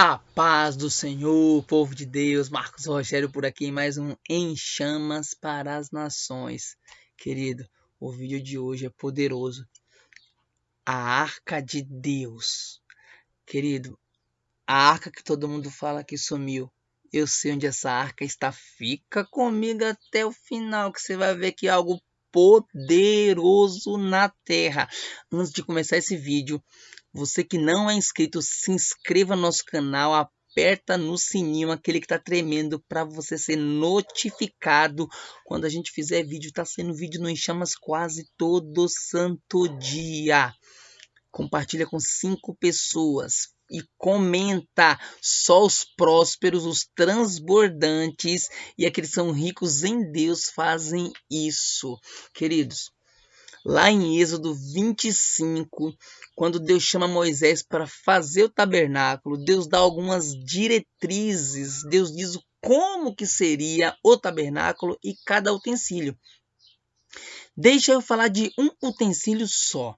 A paz do Senhor, povo de Deus, Marcos Rogério por aqui, mais um Em Chamas para as Nações. Querido, o vídeo de hoje é poderoso. A Arca de Deus. Querido, a arca que todo mundo fala que sumiu. Eu sei onde essa arca está. Fica comigo até o final, que você vai ver que é algo poderoso na terra. Antes de começar esse vídeo, você que não é inscrito, se inscreva no nosso canal, aperta no sininho, aquele que está tremendo, para você ser notificado quando a gente fizer vídeo. Está sendo vídeo no Enchamas quase todo santo dia. Compartilha com cinco pessoas e comenta. Só os prósperos, os transbordantes e aqueles que são ricos em Deus fazem isso. Queridos, lá em Êxodo 25, quando Deus chama Moisés para fazer o tabernáculo, Deus dá algumas diretrizes, Deus diz como que seria o tabernáculo e cada utensílio. Deixa eu falar de um utensílio só.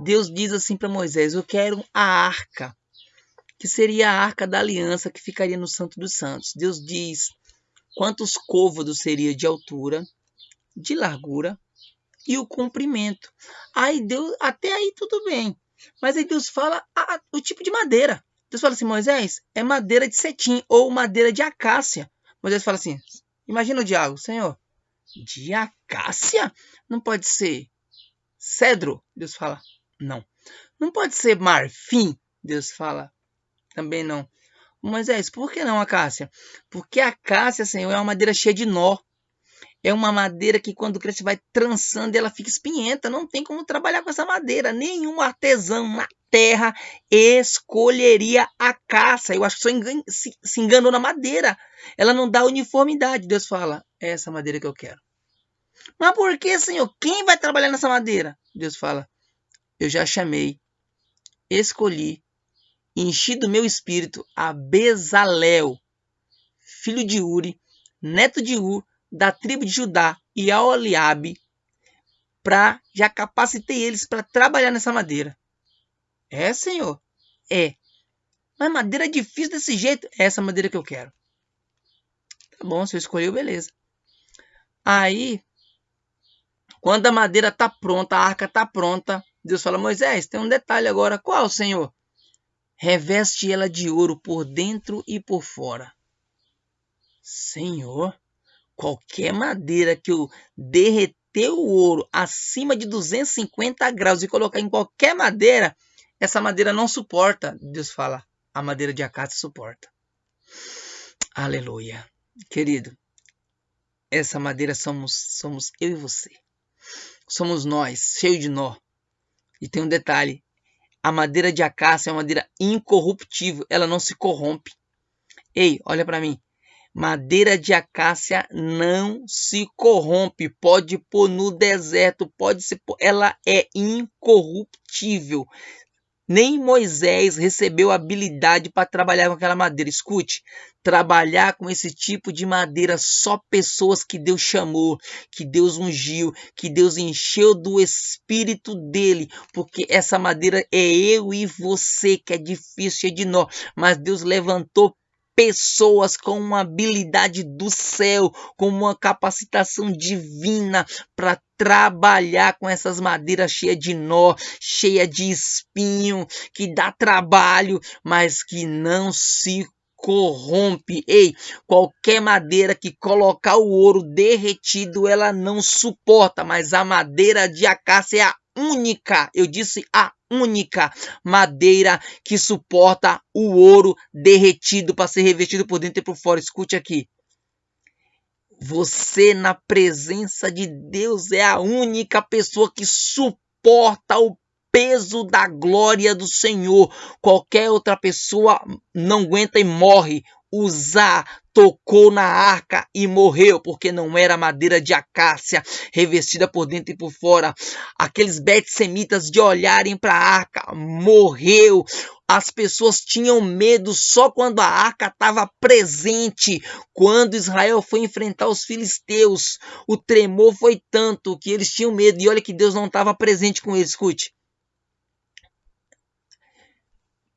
Deus diz assim para Moisés: Eu quero a arca que seria a arca da aliança que ficaria no Santo dos Santos. Deus diz quantos côvados seria de altura, de largura e o comprimento. Aí Deus, até aí tudo bem. Mas aí Deus fala a, o tipo de madeira. Deus fala assim, Moisés, é madeira de cetim ou madeira de acácia. Moisés fala assim, imagina o diabo, Senhor, de acácia? Não pode ser cedro? Deus fala, não. Não pode ser marfim? Deus fala, também não. Moisés, por que não a cássia? Porque a cássia, Senhor, é uma madeira cheia de nó. É uma madeira que quando cresce vai trançando e ela fica espinhenta. Não tem como trabalhar com essa madeira. Nenhum artesão na terra escolheria a caça. Eu acho que só engan se, se enganou na madeira. Ela não dá uniformidade. Deus fala, é essa madeira que eu quero. Mas por que, Senhor? Quem vai trabalhar nessa madeira? Deus fala, eu já chamei, escolhi enchi do meu espírito a Bezalel, filho de Uri, neto de Ur, da tribo de Judá, e a Oliabe, para já capacitei eles para trabalhar nessa madeira. É, Senhor? É. Mas madeira difícil desse jeito? É essa madeira que eu quero. Tá bom, você escolheu, beleza. Aí, quando a madeira tá pronta, a arca tá pronta, Deus fala: Moisés, tem um detalhe agora. Qual, Senhor? reveste ela de ouro por dentro e por fora. Senhor, qualquer madeira que eu derreter o ouro acima de 250 graus e colocar em qualquer madeira, essa madeira não suporta. Deus fala, a madeira de acácia suporta. Aleluia. Querido, essa madeira somos, somos eu e você. Somos nós, cheio de nó. E tem um detalhe: a madeira de acácia é uma madeira incorruptível, ela não se corrompe. Ei, olha para mim. Madeira de acácia não se corrompe. Pode pôr no deserto, pode ser, ela é incorruptível. Nem Moisés recebeu habilidade para trabalhar com aquela madeira. Escute, trabalhar com esse tipo de madeira só pessoas que Deus chamou, que Deus ungiu, que Deus encheu do espírito dele, porque essa madeira é eu e você que é difícil, é de nó, mas Deus levantou pessoas com uma habilidade do céu, com uma capacitação divina para trabalhar com essas madeiras cheias de nó, cheia de espinho, que dá trabalho, mas que não se corrompe. Ei, qualquer madeira que colocar o ouro derretido, ela não suporta, mas a madeira de acácia é a única, eu disse a única madeira que suporta o ouro derretido para ser revestido por dentro e por fora. Escute aqui. Você, na presença de Deus, é a única pessoa que suporta o peso da glória do Senhor. Qualquer outra pessoa não aguenta e morre. Usar tocou na arca e morreu, porque não era madeira de acácia, revestida por dentro e por fora. Aqueles betsemitas de olharem para a arca, morreu. As pessoas tinham medo só quando a arca estava presente. Quando Israel foi enfrentar os filisteus, o tremor foi tanto que eles tinham medo. E olha que Deus não estava presente com eles. Escute.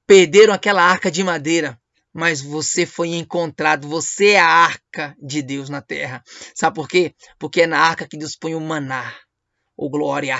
Perderam aquela arca de madeira mas você foi encontrado, você é a arca de Deus na terra. Sabe por quê? Porque é na arca que Deus põe o maná. Oh, glória!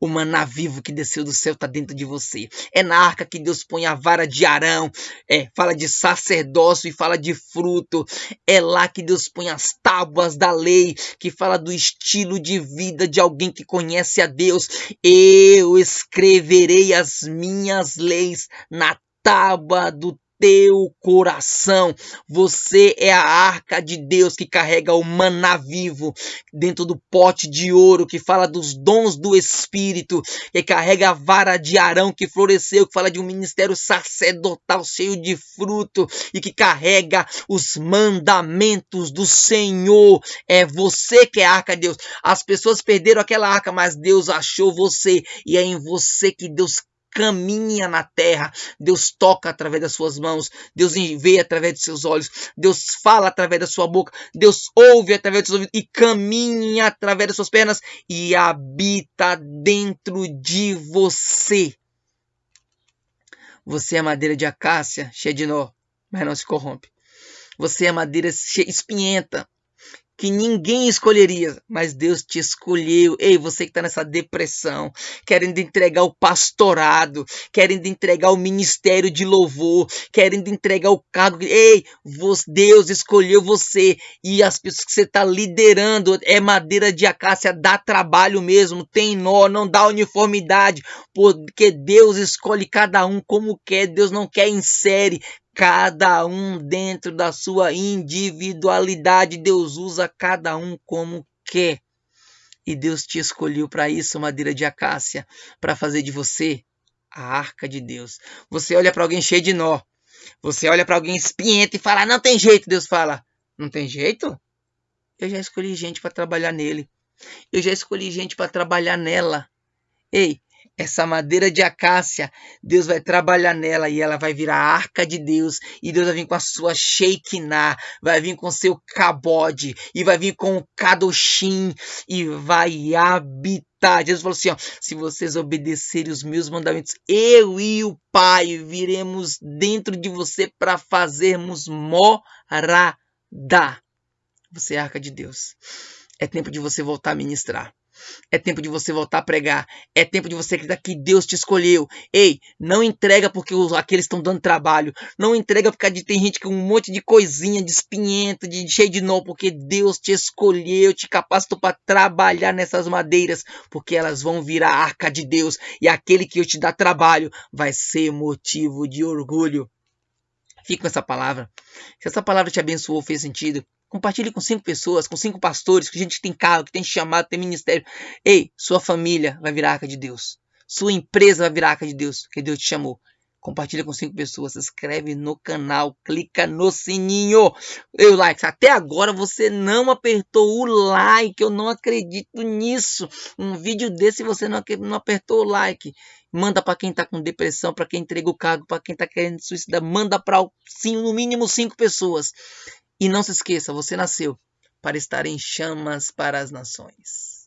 O maná vivo que desceu do céu está dentro de você. É na arca que Deus põe a vara de Arão. É, fala de sacerdócio e fala de fruto. É lá que Deus põe as tábuas da lei, que fala do estilo de vida de alguém que conhece a Deus. Eu escreverei as minhas leis na tábua do teu coração. Você é a arca de Deus que carrega o maná vivo dentro do pote de ouro, que fala dos dons do Espírito, que carrega a vara de Arão que floresceu, que fala de um ministério sacerdotal cheio de fruto e que carrega os mandamentos do Senhor. É você que é a arca de Deus. As pessoas perderam aquela arca, mas Deus achou você e é em você que Deus caminha na terra. Deus toca através das suas mãos, Deus vê através dos seus olhos, Deus fala através da sua boca, Deus ouve através dos seus ouvidos e caminha através das suas pernas e habita dentro de você. Você é madeira de acácia, cheia de nó, mas não se corrompe. Você é madeira espinhenta, que ninguém escolheria, mas Deus te escolheu. Ei, você que está nessa depressão, querendo entregar o pastorado, querendo entregar o ministério de louvor, querendo entregar o cargo. Ei, Deus escolheu você e as pessoas que você está liderando é madeira de acácia, dá trabalho mesmo, tem nó, não dá uniformidade, porque Deus escolhe cada um como quer. Deus não quer em série, cada um dentro da sua individualidade. Deus usa cada um como quer. E Deus te escolheu para isso, madeira de acácia, para fazer de você a arca de Deus. Você olha para alguém cheio de nó. Você olha para alguém espinhento e fala: "Não tem jeito". Deus fala: "Não tem jeito? Eu já escolhi gente para trabalhar nele. Eu já escolhi gente para trabalhar nela. Ei, essa madeira de acácia, Deus vai trabalhar nela e ela vai virar a arca de Deus. E Deus vai vir com a sua Shekinah, vai vir com seu cabode, e vai vir com o kadoshim, e vai habitar. Jesus falou assim: ó, se vocês obedecerem os meus mandamentos, eu e o Pai viremos dentro de você para fazermos morada. Você é a arca de Deus. É tempo de você voltar a ministrar. É tempo de você voltar a pregar. É tempo de você acreditar que Deus te escolheu. Ei, não entrega porque os, aqueles estão dando trabalho. Não entrega porque tem gente com um monte de coisinha, de espinhento, de cheio de nó, porque Deus te escolheu, te capacitou para trabalhar nessas madeiras, porque elas vão virar a arca de Deus. E aquele que eu te dá trabalho vai ser motivo de orgulho. Fique com essa palavra. Se essa palavra te abençoou, fez sentido, Compartilhe com cinco pessoas, com cinco pastores, com gente que tem carro, que tem chamado, tem ministério. Ei, sua família vai virar arca de Deus. Sua empresa vai virar arca de Deus, que Deus te chamou. Compartilha com cinco pessoas, se inscreve no canal, clica no sininho. Eu like. Até agora você não apertou o like. Eu não acredito nisso. Um vídeo desse você não, não apertou o like. Manda para quem está com depressão, para quem entrega o cargo, para quem está querendo suicidar. Manda para no mínimo cinco pessoas. E não se esqueça, você nasceu para estar em chamas para as nações.